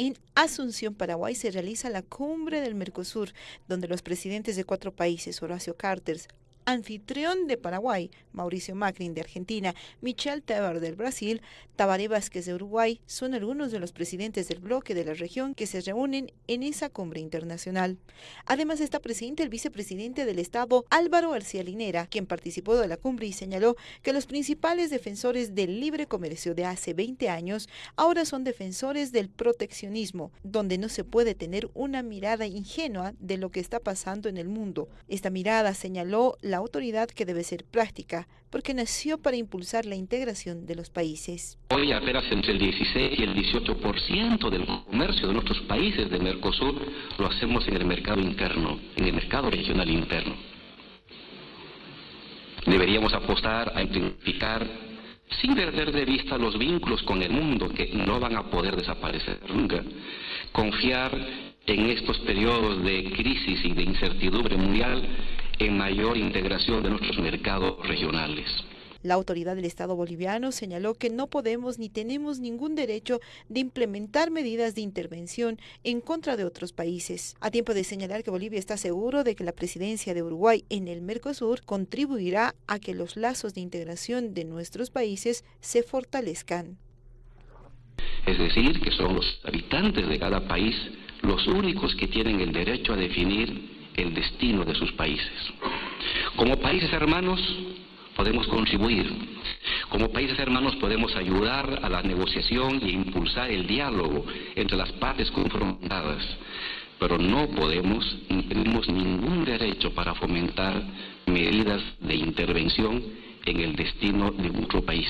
En Asunción, Paraguay, se realiza la cumbre del Mercosur, donde los presidentes de cuatro países, Horacio Carters, anfitrión de Paraguay, Mauricio Macri de Argentina, Michel Temer del Brasil, Tabaré Vázquez de Uruguay, son algunos de los presidentes del bloque de la región que se reúnen en esa cumbre internacional. Además está presente el vicepresidente del Estado, Álvaro García Linera, quien participó de la cumbre y señaló que los principales defensores del libre comercio de hace 20 años ahora son defensores del proteccionismo, donde no se puede tener una mirada ingenua de lo que está pasando en el mundo. Esta mirada señaló la autoridad que debe ser práctica, porque nació para impulsar la integración de los países. Hoy apenas entre el 16 y el 18% del comercio de nuestros países de Mercosur lo hacemos en el mercado interno, en el mercado regional interno. Deberíamos apostar a intensificar sin perder de vista los vínculos con el mundo que no van a poder desaparecer nunca. Confiar en estos periodos de crisis y de incertidumbre mundial en mayor integración de nuestros mercados regionales. La autoridad del Estado boliviano señaló que no podemos ni tenemos ningún derecho de implementar medidas de intervención en contra de otros países. A tiempo de señalar que Bolivia está seguro de que la presidencia de Uruguay en el Mercosur contribuirá a que los lazos de integración de nuestros países se fortalezcan. Es decir, que son los habitantes de cada país los únicos que tienen el derecho a definir el destino de sus países. Como países hermanos podemos contribuir, como países hermanos podemos ayudar a la negociación e impulsar el diálogo entre las partes confrontadas, pero no podemos ni tenemos ningún derecho para fomentar medidas de intervención en el destino de nuestro país.